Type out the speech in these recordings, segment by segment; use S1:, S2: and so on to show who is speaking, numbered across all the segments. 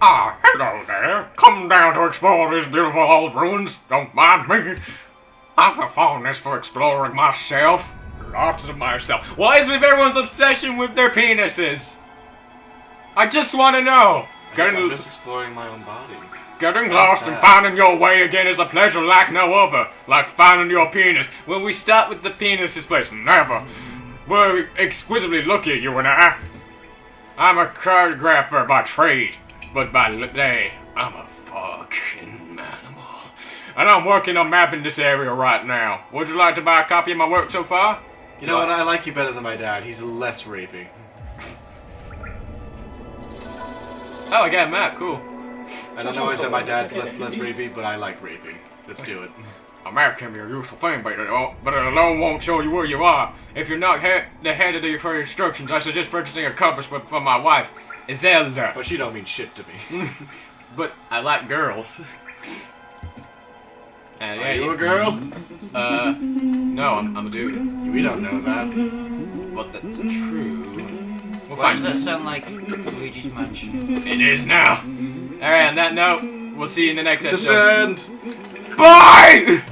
S1: Ah, hello there. Come down to explore these beautiful old ruins. Don't mind me. I've a fondness for exploring myself. Lots of myself.
S2: Why is with everyone's obsession with their penises? I just want to know.
S3: I guess I'm
S1: Getting,
S3: just exploring my own body.
S1: getting lost and finding your way again is a pleasure like no other. Like finding your penis.
S2: When we start with the penises,
S1: Place never. We're exquisitely lucky, you and I. I'm a choreographer by trade, but by day, I'm a fucking animal. And I'm working on mapping this area right now. Would you like to buy a copy of my work so far?
S3: You know what? I like you better than my dad. He's less rapey.
S2: Oh, I got a map. Cool.
S3: I don't know I said my dad's less less rapey, but I like raping. Let's do it.
S1: A map can be a useful thing, but it, al- but it alone won't show you where you are. If you're not he- the head of the for instructions, I suggest purchasing a compass for, for my wife, Iselda.
S3: But she don't mean shit to me.
S2: But I like girls. Uh, yeah,
S3: Are you a girl?
S2: Uh, no, I'm, I'm a dude.
S3: We don't know that.
S2: But that's true. We'll
S4: Why does that sound like Luigi's Mansion?
S1: It is now.
S2: Alright, on that note, we'll see you in the next episode.
S3: Descend!
S1: Bye!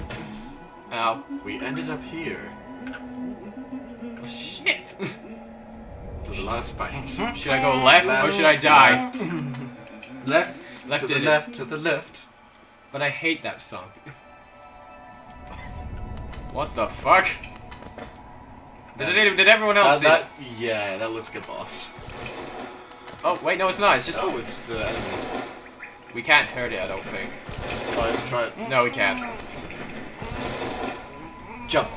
S2: Ow.
S3: We ended up here.
S2: Oh, shit.
S3: There's a lot of spikes.
S2: Should I go left or should I die?
S3: Left.
S2: Left
S3: to the
S2: it is.
S3: left. To the left.
S2: But I hate that song.
S1: What the fuck?
S2: Did, it, did everyone else
S3: That,
S2: see?
S3: that, yeah, that looks like a boss.
S2: Oh wait, no, it's not. It's just
S3: Oh, it's the enemy.
S2: We can't hurt it. I don't think.
S3: Try it. Try it.
S2: No, we can't.
S3: Jump.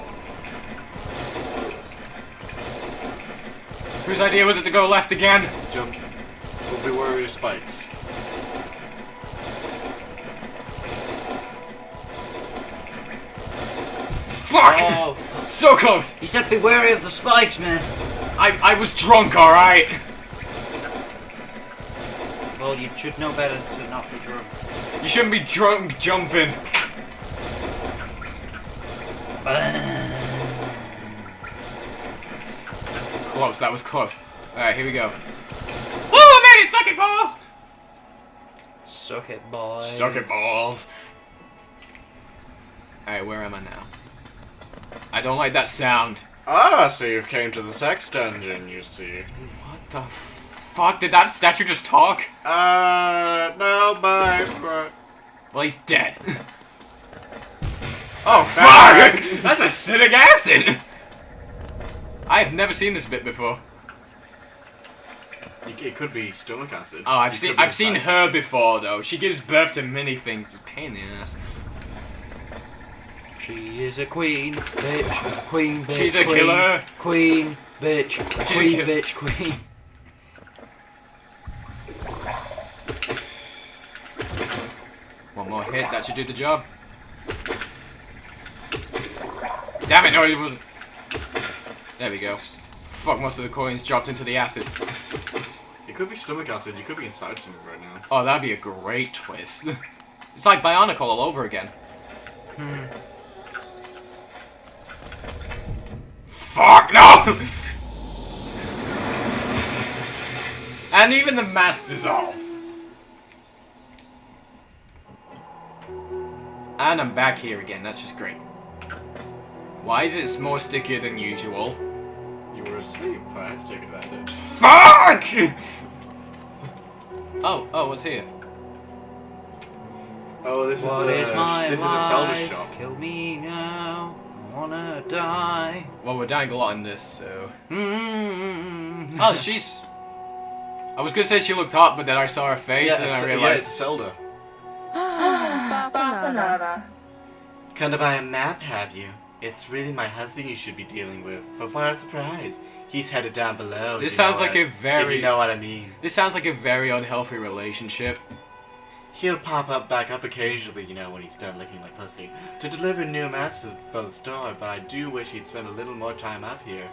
S2: Whose idea was it to go left again?
S3: Jump. But beware of your spikes.
S2: Fuck!
S3: Oh,
S2: So close.
S4: He said be wary of the spikes, man.
S2: I I was drunk, all right.
S4: Well, you should know better to not be drunk.
S2: You shouldn't be drunk jumping. Close. That was close. All right, here we go. Oh, I made it! Suck it, balls.
S4: Suck it, boy.
S1: Suck it, balls.
S2: All right, where am I now? I don't like that sound.
S3: ah, so you came to the sex dungeon, you see.
S2: What the fuck? Did that statue just talk?
S3: Uh, no, bye. but
S2: Well, he's dead. oh,
S3: Fuck!
S2: fuck! That's acidic acid! I have never seen this bit before.
S3: It, it could be stomach acid.
S2: Oh, I've
S3: It
S2: seen I've seen
S3: acid.
S2: her before though. She gives birth to many things. It's a pain in the ass.
S4: She is a queen, bitch, queen, bitch.
S2: She's a
S4: queen,
S2: killer.
S4: Queen, bitch,
S2: She's a
S4: queen, bitch, queen.
S2: One more hit, that should do the job. Damn it, no it wasn't. There we go. Fuck, most of the coins dropped into the acid.
S3: It could be stomach acid. You could be inside something right now.
S2: Oh, that'd be a great twist. it's like Bionicle all over again.
S4: Hmm.
S2: Fuck, no! and even the mask dissolved. And I'm back here again, that's just great. Why is it more stickier than usual?
S3: You were asleep. I had to take advantage.
S2: Fuck! Oh, oh, what's here?
S3: Oh, this
S4: What
S3: is
S4: is my
S3: this
S4: life?
S3: is a Zelda shop.
S4: Kill me now. I wanna die.
S2: Well, we're dying a lot in this, so...
S4: Mm.
S2: Oh, she's... I was gonna say she looked hot, but then I saw her face
S3: Yeah,
S2: and I
S3: yeah,
S2: realized...
S3: it's Zelda.
S5: Bapanada.
S3: Kind of buy a map, have you? It's really my husband you should be dealing with. But what a surprise! He's headed down below.
S2: This sounds like
S3: what-
S2: a very-
S3: If you know what I mean.
S2: This sounds like a very unhealthy relationship.
S3: He'll pop up back up occasionally, you know, when he's done licking my pussy, to deliver new masks for the store, but I do wish he'd spend a little more time up here.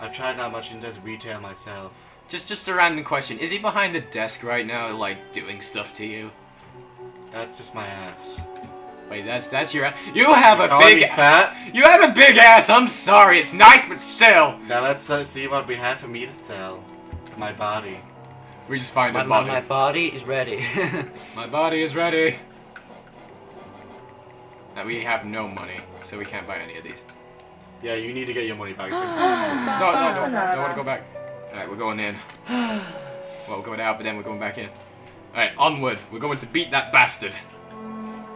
S3: I've tried not much in into retail myself.
S2: Just, just a random question. Is he behind the desk right now, like, doing stuff to you?
S3: That's just my ass.
S2: Wait, that's, that's your... You have a
S3: Calling
S2: big...
S3: fat?
S2: You have a big ass, I'm sorry, it's nice, but still.
S3: Now let's uh, see what we have for me to sell. My body.
S2: We just find
S4: My,
S2: a body.
S4: my my body is ready.
S2: My body is ready. Now we have no money, so we can't buy any of these.
S3: Yeah, you need to get your money back. soon.
S2: No, no, no, no, I want to go back. Alright, we're going in. Well, we're going out, but then we're going back in. Alright, onward. We're going to beat that bastard.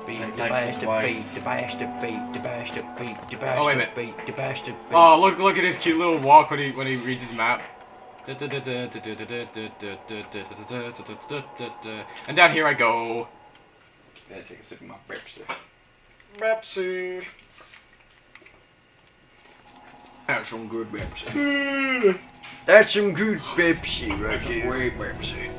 S4: Beat the bastard, beat the bastard, beat the bastard, beat the bastard,
S2: Oh, wait a minute.
S4: beat the bastard, beat.
S2: Oh, look, look at his cute little walk when he when he reads his map. And down here I go. Gotta take a sip of my Pepsi.
S3: Pepsi.
S2: Have some good Pepsi.
S4: That's some good Pepsi right here.
S2: Great Pepsi.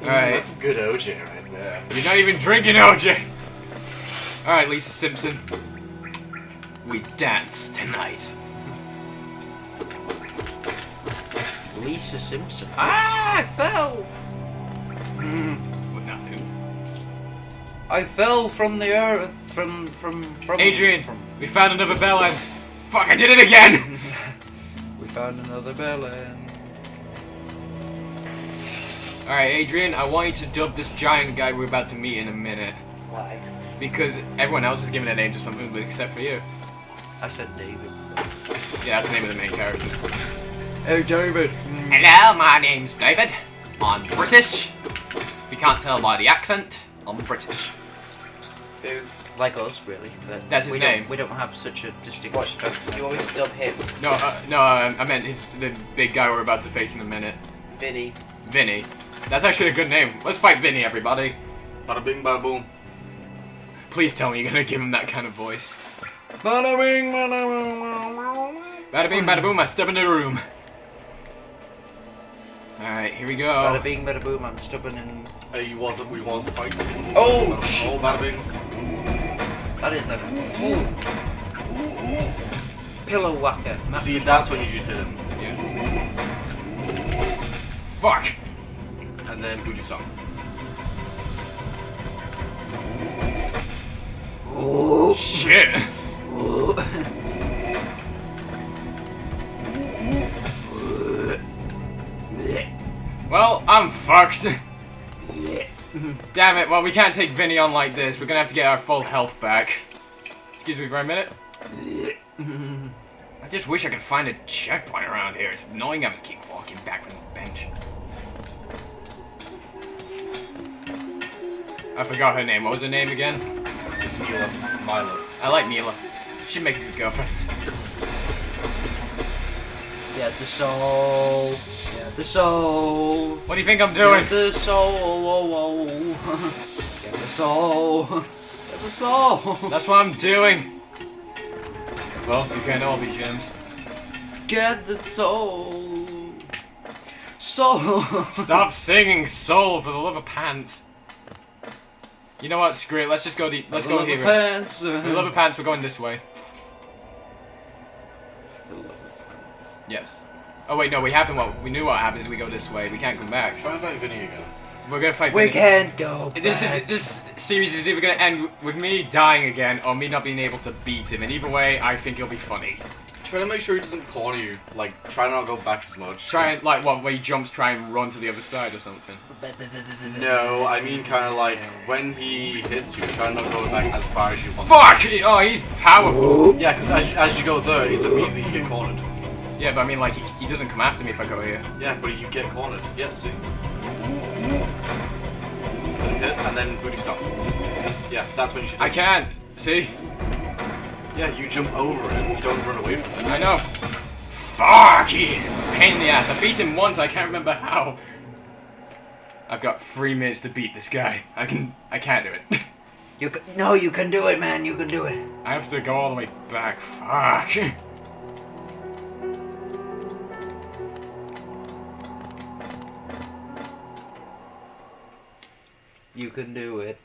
S2: Alright.
S3: That's good OJ right there.
S2: You're not even drinking, OJ. Alright, Lisa Simpson. We dance tonight.
S4: Lisa Simpson. Ah, I fell.
S2: Do?
S4: I fell from the earth, from from from.
S2: Adrian,
S4: From,
S2: we found another bell end. Fuck, I did it again!
S4: we found another bell end.
S2: Alright, Adrian, I want you to dub this giant guy we're about to meet in a minute.
S4: Why?
S2: Because everyone else is giving a name to something but except for you.
S4: I said David. So.
S2: Yeah, that's the name of the main character.
S4: Hey, David.
S2: Hello, my name's David. I'm British. If you can't tell by the accent, I'm British.
S4: Like us, really. But
S2: That's his
S4: we
S2: name.
S4: Don't, we don't have such a distinct.
S5: What? You want me to dub him?
S2: No, uh, no, um, I meant his, the big guy we're about to face in a minute.
S5: Vinny.
S2: Vinny. That's actually a good name. Let's fight Vinny, everybody.
S3: Bada bing, bada boom.
S2: Please tell me you're gonna give him that kind of voice.
S3: Bada bing, bada boom.
S2: Bada bing, bada boom, I step into the room. Alright, here we go.
S4: Bada bing, bada boom. I'm stubborn and
S3: Hey, you wasn't, we was fighting.
S5: Oh,
S3: Oh, bada bing.
S4: that is a pillow whacker.
S3: See, that's when you should hit him.
S2: Yeah. Fuck!
S3: And then booty stomp.
S4: Oh.
S2: Shit! Well, I'm fucked. Damn it, well, we can't take Vinny on like this. We're gonna have to get our full health back. Excuse me for a minute. I just wish I could find a checkpoint around here. It's annoying having to keep walking back from the bench. I forgot her name. What was her name again?
S3: It's Mila. Milo.
S2: I like Mila. She'd make a good girlfriend.
S4: Get the soul. Get the soul.
S2: What do you think I'm doing?
S4: Get the soul. Get the soul. Get the soul.
S2: That's what I'm doing. Well, you can all be gems.
S4: Get the soul. Soul.
S2: Stop singing soul for the love of pants. You know what? Screw it. Let's just go the. Let's go here.
S4: Pants.
S2: The love of pants, we're going this way. Yes. Oh wait, no. We haven't. What we knew what happens if we go this way. We can't come back.
S3: Try and fight Vinny again.
S2: We're gonna fight.
S4: We
S2: Vinny.
S4: can't go.
S2: This is this series is either gonna end with me dying again or me not being able to beat him. And either way, I think it'll be funny.
S3: Try to make sure he doesn't corner you. Like, try not to go back as much.
S2: Try and like what where he jumps, try and run to the other side or something.
S3: No, I mean kind of like when he hits you, try not to go back as far as you want.
S2: Fuck! Oh, he's powerful.
S3: Yeah, because as, you- as you go there, it's immediately you get cornered.
S2: Yeah, but I mean, like, he, he doesn't come after me if I go here.
S3: Yeah, but you get cornered. Yeah, see. Hit, and then booty stop. Yeah, that's when you should.
S2: I can't. See?
S3: Yeah, you jump over it. You don't run away from it.
S2: I know. Fuck! He is a pain in the ass. I beat him once. I can't remember how. I've got three minutes to beat this guy. I can. I can't do it.
S4: You can, no, you can do it, man. You can do it.
S2: I have to go all the way back. Fuck.
S4: You can do it.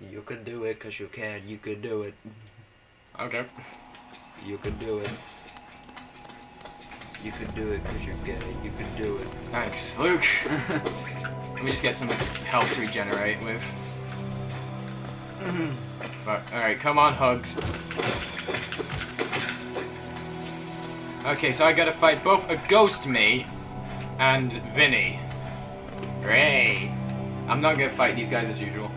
S4: You can do it, cause you can. You can do it.
S2: Okay.
S4: You can do it. You can do it, cause you can. You can do it.
S2: Thanks, Luke. Let me just get some health to regenerate with. Mm-hmm. Fuck. Alright, come on, hugs. Okay, so I gotta fight both a ghost me and Vinny. Great. I'm not gonna fight these guys as usual.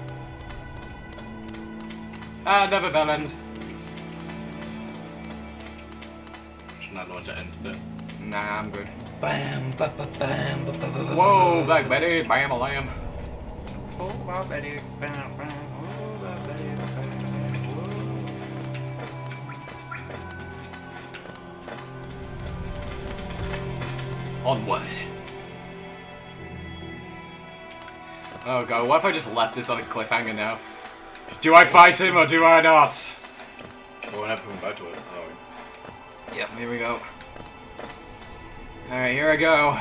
S2: Ah, Another bell end.
S3: Should not want to end it.
S2: Nah, I'm good.
S4: Bam, ba, ba, bam, ba, ba, ba, ba,
S2: Whoa. Black Betty, bam a lamb.
S4: Oh, my Betty, bam, bam, oh, my Betty, bam,
S2: Onward. Oh god, what if I just left this on a cliffhanger now? Do I fight him or do I not?
S3: We won't have to come back to it.
S2: Yep, here we go. Alright, here I go.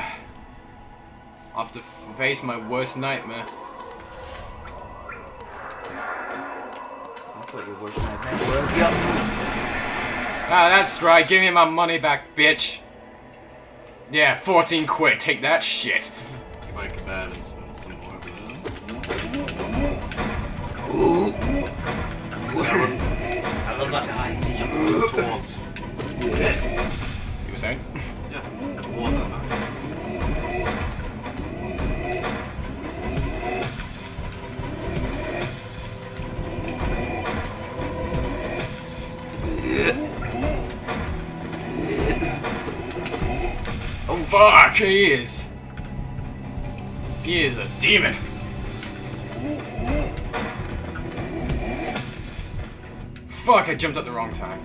S2: Off to face my worst nightmare.
S4: I thought your worst nightmare was yup.
S2: Ah, that's right, give me my money back, bitch. Yeah, 14 quid, take that shit.
S3: you might kebab and some, some more.
S5: I love that guy.
S3: Towards.
S2: You were saying?
S3: Yeah, towards that man.
S2: Oh fuck, he is. He is a demon. Fuck, I jumped at the wrong time.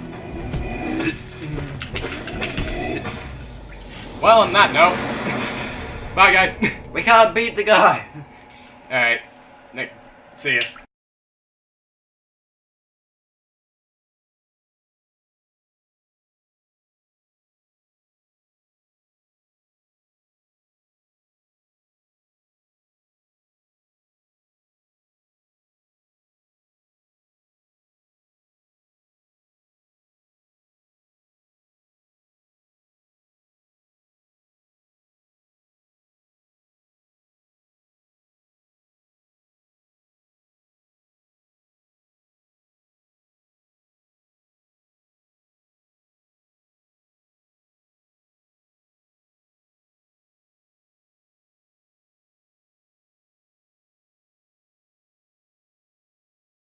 S2: Well, on that note, bye guys.
S4: We can't beat the guy.
S2: Alright, Nick, see ya.